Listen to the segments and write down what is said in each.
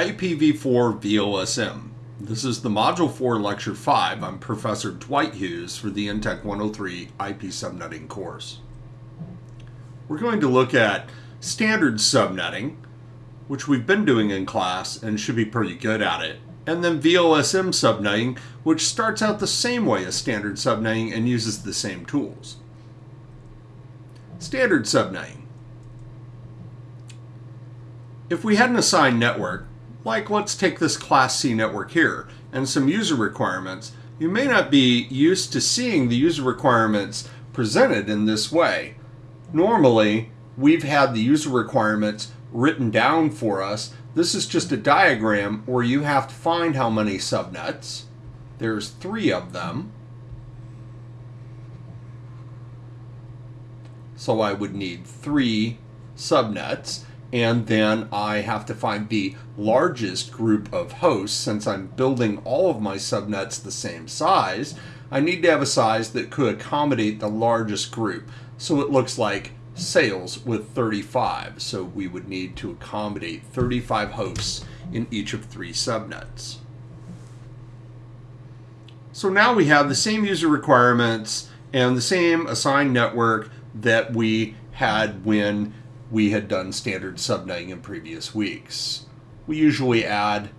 IPv4 VLSM. This is the Module 4 Lecture 5. I'm Professor Dwight Hughes for the NTEC 103 IP Subnetting course. We're going to look at standard subnetting, which we've been doing in class and should be pretty good at it, and then VLSM subnetting, which starts out the same way as standard subnetting and uses the same tools. Standard subnetting. If we had an assigned network, like let's take this Class C network here, and some user requirements, you may not be used to seeing the user requirements presented in this way. Normally, we've had the user requirements written down for us. This is just a diagram where you have to find how many subnets. There's three of them. So I would need three subnets and then I have to find the largest group of hosts since I'm building all of my subnets the same size. I need to have a size that could accommodate the largest group. So it looks like sales with 35. So we would need to accommodate 35 hosts in each of three subnets. So now we have the same user requirements and the same assigned network that we had when we had done standard subnetting in previous weeks. We usually add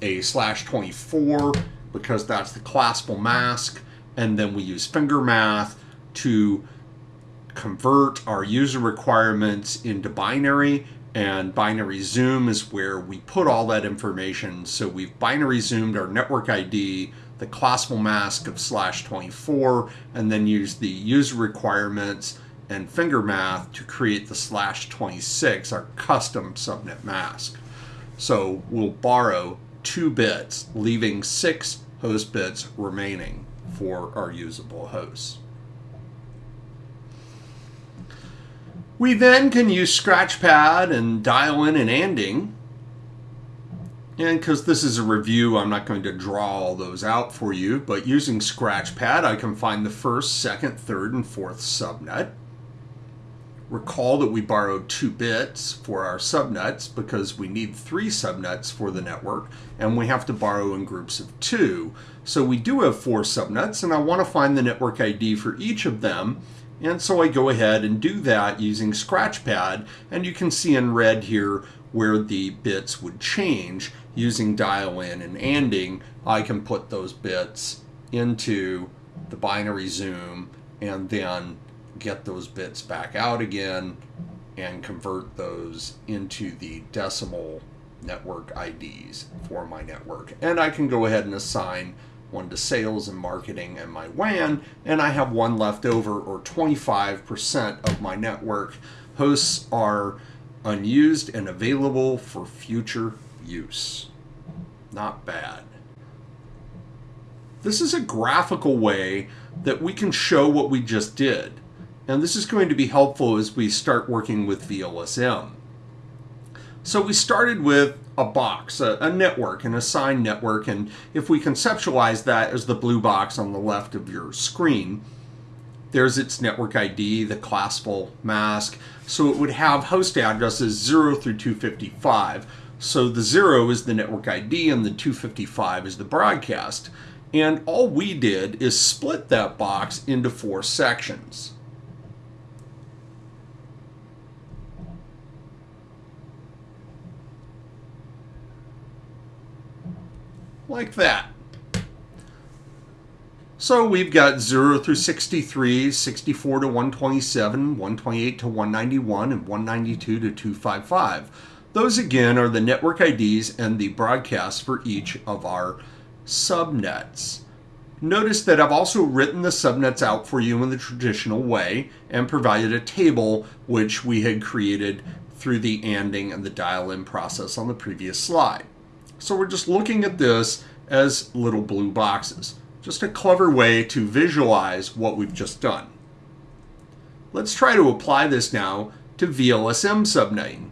a slash 24 because that's the classful mask, and then we use finger math to convert our user requirements into binary and binary zoom is where we put all that information. So we've binary zoomed our network ID, the classful mask of slash 24, and then use the user requirements and finger math to create the slash 26, our custom subnet mask. So we'll borrow two bits, leaving six host bits remaining for our usable hosts. We then can use Scratchpad and dial in and anding. And because this is a review, I'm not going to draw all those out for you, but using Scratchpad, I can find the first, second, third, and fourth subnet. Recall that we borrowed two bits for our subnets because we need three subnets for the network and we have to borrow in groups of two. So we do have four subnets and I want to find the network ID for each of them. And so I go ahead and do that using Scratchpad and you can see in red here where the bits would change using dial in and anding. I can put those bits into the binary zoom and then get those bits back out again and convert those into the decimal network IDs for my network. And I can go ahead and assign one to sales and marketing and my WAN, and I have one left over, or 25% of my network hosts are unused and available for future use. Not bad. This is a graphical way that we can show what we just did. And this is going to be helpful as we start working with VLSM. So we started with a box, a, a, network, an assigned network, and if we conceptualize that as the blue box on the left of your screen, there's its network ID, the classful mask. So it would have host addresses 0 through 255. So the 0 is the network ID and the 255 is the broadcast. And all we did is split that box into four sections. Like that. So we've got 0 through 63, 64 to 127, 128 to 191, and 192 to 255. Those again are the network IDs and the broadcasts for each of our subnets. Notice that I've also written the subnets out for you in the traditional way and provided a table which we had created through the ANDing and the dial-in process on the previous slide. So we're just looking at this as little blue boxes. Just a clever way to visualize what we've just done. Let's try to apply this now to VLSM subnetting.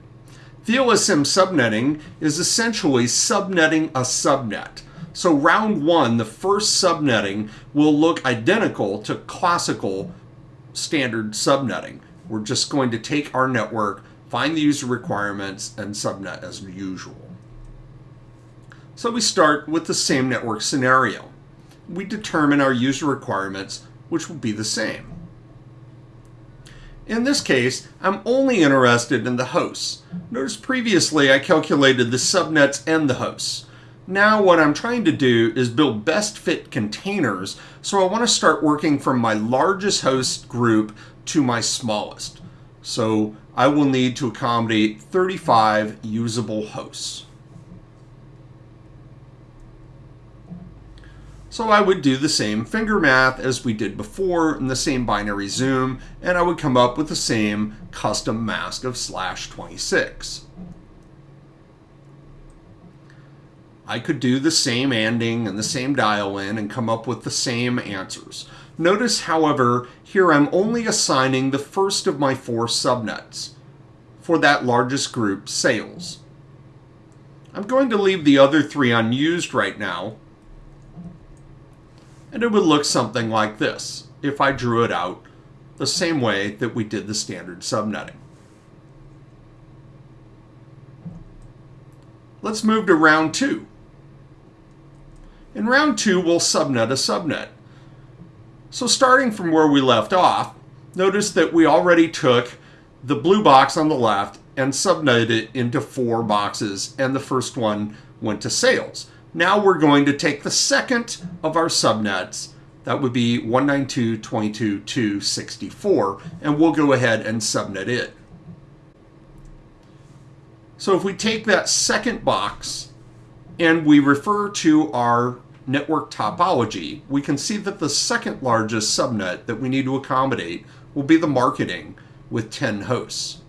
VLSM subnetting is essentially subnetting a subnet. So round one, the first subnetting will look identical to classical standard subnetting. We're just going to take our network, find the user requirements, and subnet as usual. So we start with the same network scenario. We determine our user requirements, which will be the same. In this case, I'm only interested in the hosts. Notice previously I calculated the subnets and the hosts. Now what I'm trying to do is build best fit containers, so I want to start working from my largest host group to my smallest. So I will need to accommodate 35 usable hosts. So I would do the same finger math as we did before in the same binary zoom, and I would come up with the same custom mask of slash 26. I could do the same ANDing and the same dial in and come up with the same answers. Notice, however, here I'm only assigning the first of my four subnets for that largest group, sales. I'm going to leave the other three unused right now and it would look something like this if I drew it out the same way that we did the standard subnetting. Let's move to round two. In round two, we'll subnet a subnet. So starting from where we left off, notice that we already took the blue box on the left and subnetted it into four boxes, and the first one went to sales. Now we're going to take the second of our subnets, that would be 192.22.264, and we'll go ahead and subnet it. So if we take that second box and we refer to our network topology, we can see that the second largest subnet that we need to accommodate will be the marketing with 10 hosts.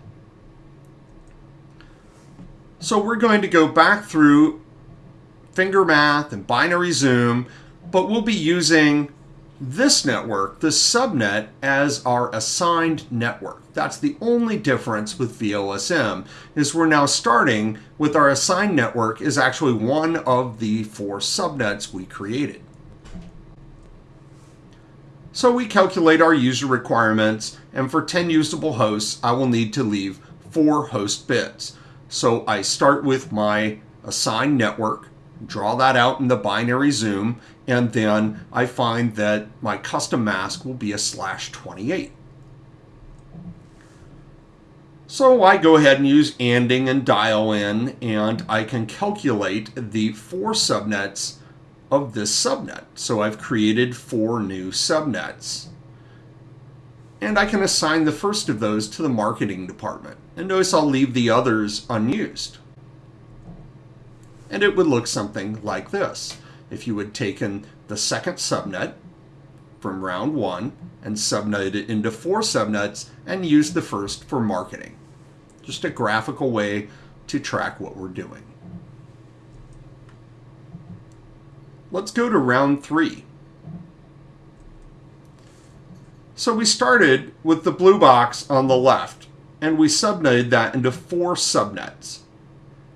So we're going to go back through finger math and binary zoom, but we'll be using this network, this subnet, as our assigned network. That's the only difference with VLSM, is we're now starting with our assigned network is actually one of the four subnets we created. So we calculate our user requirements, and for 10 usable hosts, I will need to leave four host bits. So I start with my assigned network, draw that out in the binary zoom, and then I find that my custom mask will be a slash 28. So I go ahead and use ANDing and dial in, and I can calculate the four subnets of this subnet. So I've created four new subnets. And I can assign the first of those to the marketing department. And notice I'll leave the others unused and it would look something like this. If you had taken the second subnet from round one and subnetted it into four subnets and used the first for marketing. Just a graphical way to track what we're doing. Let's go to round three. So we started with the blue box on the left, and we subnetted that into four subnets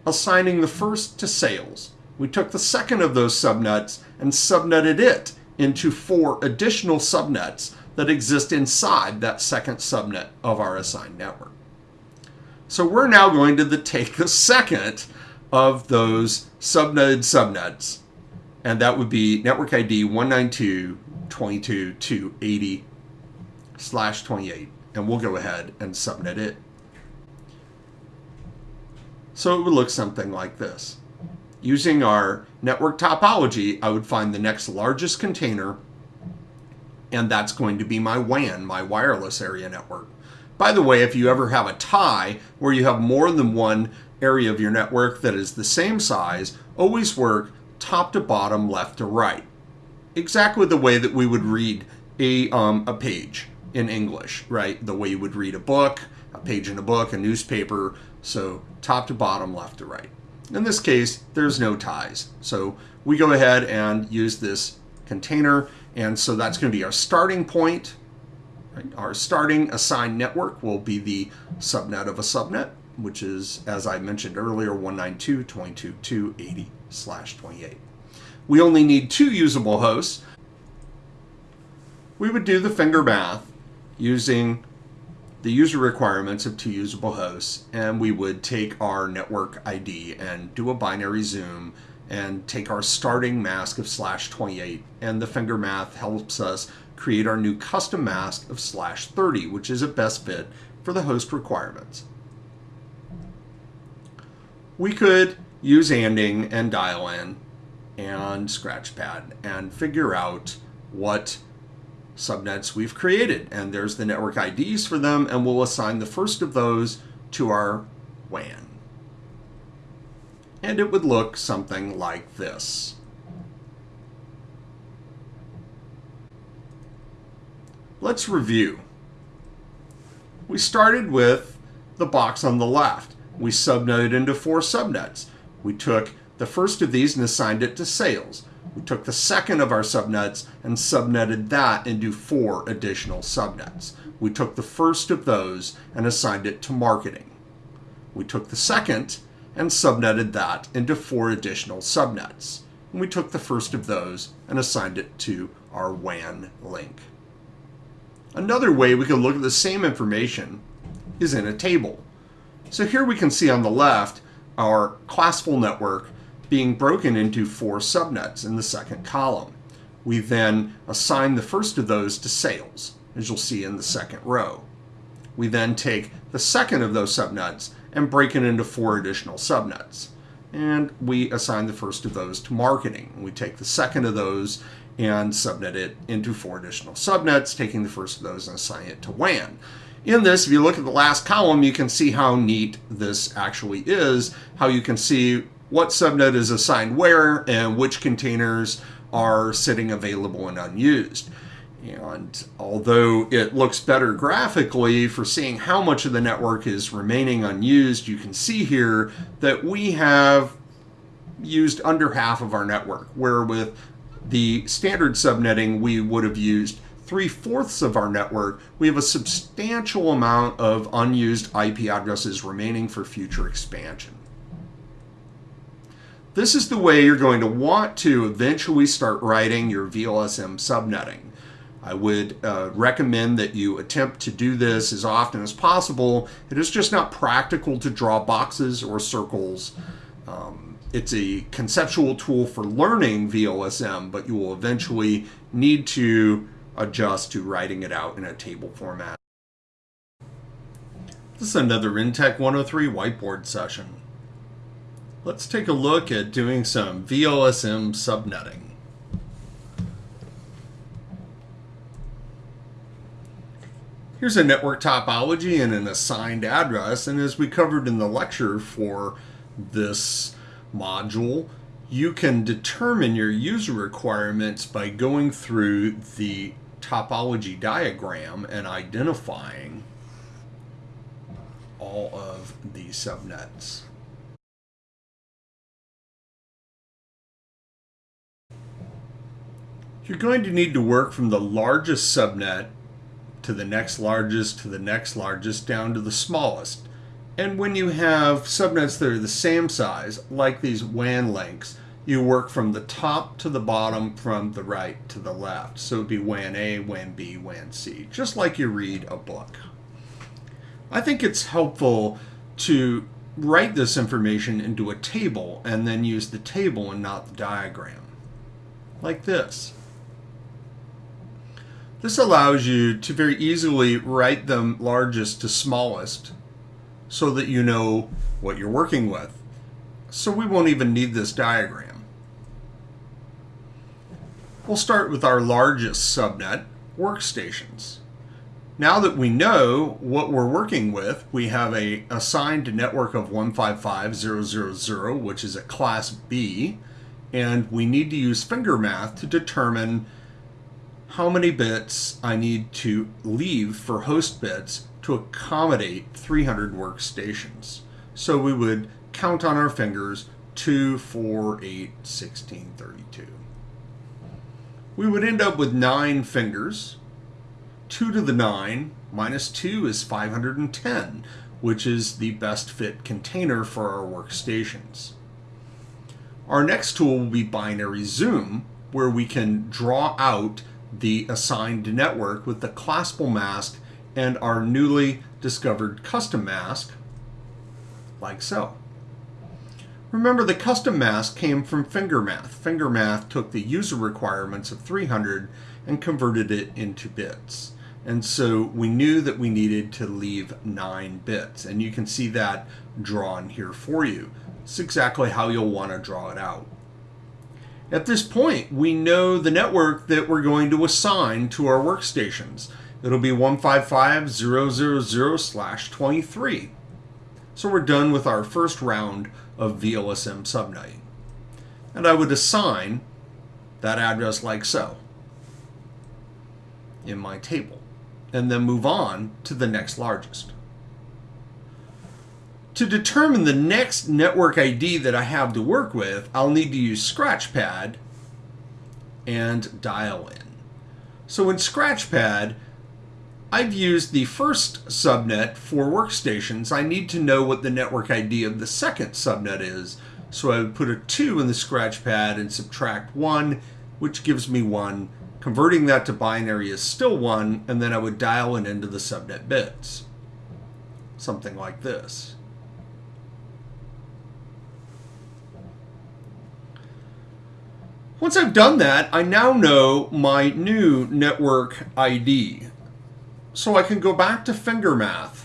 assigning the first to sales. We took the second of those subnets and subnetted it into four additional subnets that exist inside that second subnet of our assigned network. So we're now going to the, take the second of those subnetted subnets, and that would be network ID 192.22.280 slash 28, and we'll go ahead and subnet it. So it would look something like this. Using our network topology, I would find the next largest container, and that's going to be my WAN, my wireless area network. By the way, if you ever have a tie where you have more than one area of your network that is the same size, always work top to bottom, left to right. Exactly the way that we would read a, um, a page in English, right? The way you would read a book, a page in a book, a newspaper, so top to bottom, left to right. In this case, there's no ties. So we go ahead and use this container. And so that's going to be our starting point. Right? Our starting assigned network will be the subnet of a subnet, which is, as I mentioned earlier, 192.22.280 slash 28. We only need two usable hosts. We would do the finger math using the user requirements of two usable hosts, and we would take our network ID and do a binary zoom and take our starting mask of slash 28 and the finger math helps us create our new custom mask of slash 30 which is a best fit for the host requirements. We could use anding and dial in and scratchpad and figure out what subnets we've created and there's the network IDs for them and we'll assign the first of those to our WAN and it would look something like this. Let's review. We started with the box on the left. We subnetted into four subnets. We took the first of these and assigned it to sales. We took the second of our subnets and subnetted that into four additional subnets. We took the first of those and assigned it to marketing. We took the second and subnetted that into four additional subnets. And we took the first of those and assigned it to our WAN link. Another way we can look at the same information is in a table. So here we can see on the left our classful network being broken into four subnets in the second column. We then assign the first of those to sales, as you'll see in the second row. We then take the second of those subnets and break it into four additional subnets. And we assign the first of those to marketing. We take the second of those and subnet it into four additional subnets, taking the first of those and assign it to WAN. In this, if you look at the last column, you can see how neat this actually is, how you can see what subnet is assigned where and which containers are sitting available and unused. And although it looks better graphically for seeing how much of the network is remaining unused, you can see here that we have used under half of our network, where with the standard subnetting, we would have used three-fourths of our network. We have a substantial amount of unused IP addresses remaining for future expansion. This is the way you're going to want to eventually start writing your VLSM subnetting. I would uh, recommend that you attempt to do this as often as possible. It is just not practical to draw boxes or circles. Um, it's a conceptual tool for learning VLSM, but you will eventually need to adjust to writing it out in a table format. This is another Intech 103 whiteboard session. Let's take a look at doing some VLSM subnetting. Here's a network topology and an assigned address. And as we covered in the lecture for this module, you can determine your user requirements by going through the topology diagram and identifying all of the subnets. You're going to need to work from the largest subnet to the next largest to the next largest down to the smallest. And when you have subnets that are the same size, like these WAN links, you work from the top to the bottom, from the right to the left. So it'd be WAN A, WAN B, WAN C, just like you read a book. I think it's helpful to write this information into a table and then use the table and not the diagram. Like this. This allows you to very easily write them largest to smallest so that you know what you're working with. So we won't even need this diagram. We'll start with our largest subnet, workstations. Now that we know what we're working with, we have a assigned network of 155.0.0.0, which is a class B, and we need to use finger math to determine how many bits I need to leave for host bits to accommodate 300 workstations. So we would count on our fingers 2, 4, 8, 16, 32. We would end up with 9 fingers. 2 to the 9 minus 2 is 510, which is the best fit container for our workstations. Our next tool will be binary zoom, where we can draw out the assigned network with the classful mask and our newly discovered custom mask, like so. Remember, the custom mask came from FingerMath. FingerMath took the user requirements of 300 and converted it into bits. And so we knew that we needed to leave nine bits. And you can see that drawn here for you. It's exactly how you'll want to draw it out. At this point, we know the network that we're going to assign to our workstations. It'll be 155.000 slash 23. So we're done with our first round of VLSM subnetting. And I would assign that address like so in my table and then move on to the next largest. To determine the next network ID that I have to work with, I'll need to use Scratchpad and dial in. So in Scratchpad, I've used the first subnet for workstations. I need to know what the network ID of the second subnet is. So I would put a 2 in the Scratchpad and subtract 1, which gives me 1. Converting that to binary is still 1, and then I would dial it into the subnet bits. Something like this. Once I've done that, I now know my new network ID. So I can go back to FingerMath,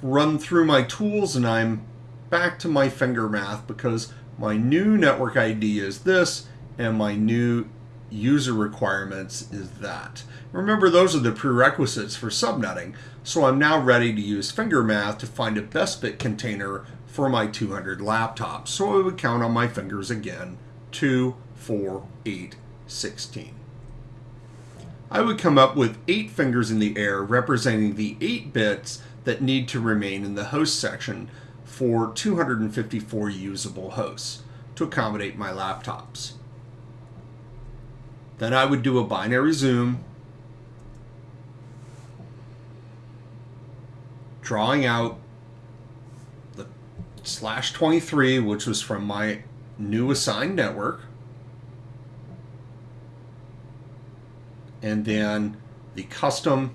run through my tools, and I'm back to my FingerMath because my new network ID is this, and my new user requirements is that. Remember, those are the prerequisites for subnetting, so I'm now ready to use FingerMath to find a best bit container for my 200 laptops. So I would count on my fingers again, 2, 4, 8, 16. I would come up with 8 fingers in the air representing the 8 bits that need to remain in the host section for 254 usable hosts to accommodate my laptops. Then I would do a binary zoom, drawing out the slash 23, which was from my new assigned network. And then the custom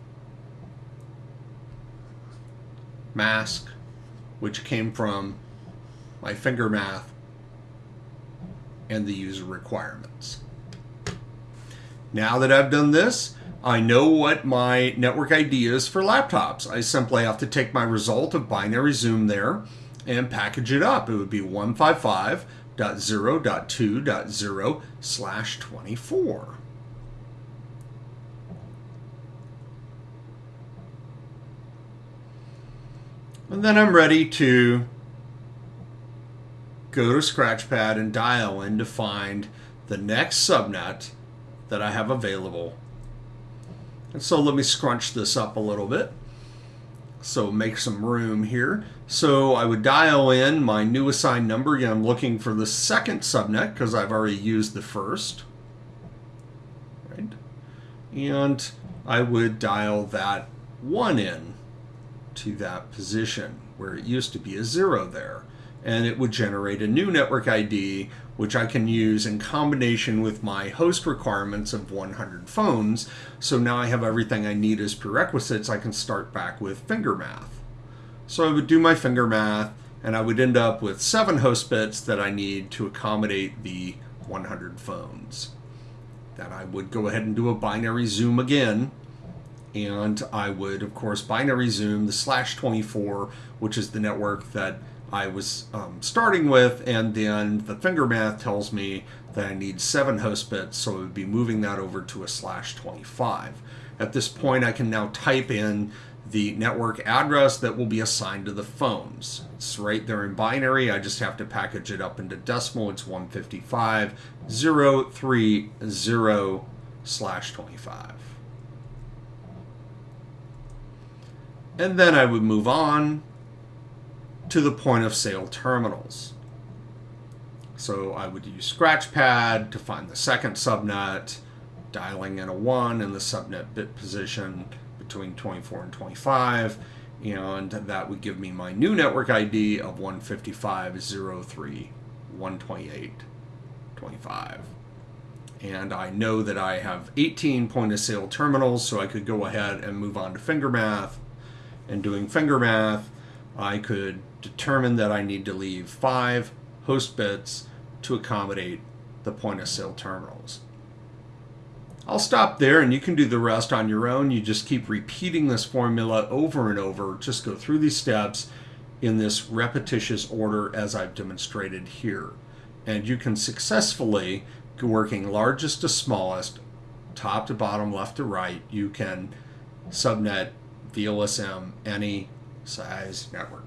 mask, which came from my finger math and the user requirements. Now that I've done this, I know what my network ID is for laptops. I simply have to take my result of binary zoom there and package it up. It would be 155.0.2.0 slash 24. And then I'm ready to go to Scratchpad and dial in to find the next subnet that I have available. And so let me scrunch this up a little bit. So make some room here. So I would dial in my new assigned number. Again, I'm looking for the second subnet because I've already used the first. Right? And I would dial that one in to that position where it used to be a zero there. And it would generate a new network ID, which I can use in combination with my host requirements of 100 phones. So now I have everything I need as prerequisites. I can start back with finger math. So I would do my finger math and I would end up with seven host bits that I need to accommodate the 100 phones. Then I would go ahead and do a binary zoom again and I would, of course, binary zoom the slash 24, which is the network that I was um, starting with, and then the finger math tells me that I need seven host bits, so I would be moving that over to a slash 25. At this point, I can now type in the network address that will be assigned to the phones. It's right there in binary. I just have to package it up into decimal. It's 155 030 slash 25. And then I would move on to the point of sale terminals. So I would use Scratchpad to find the second subnet, dialing in a 1 in the subnet bit position between 24 and 25, and that would give me my new network ID of 155.03.128.25. And I know that I have 18 point of sale terminals, so I could go ahead and move on to FingerMath and doing finger math, I could determine that I need to leave five host bits to accommodate the point of sale terminals. I'll stop there and you can do the rest on your own. You just keep repeating this formula over and over. Just go through these steps in this repetitious order as I've demonstrated here. And you can successfully, go working largest to smallest, top to bottom, left to right, you can subnet VLSM any size network.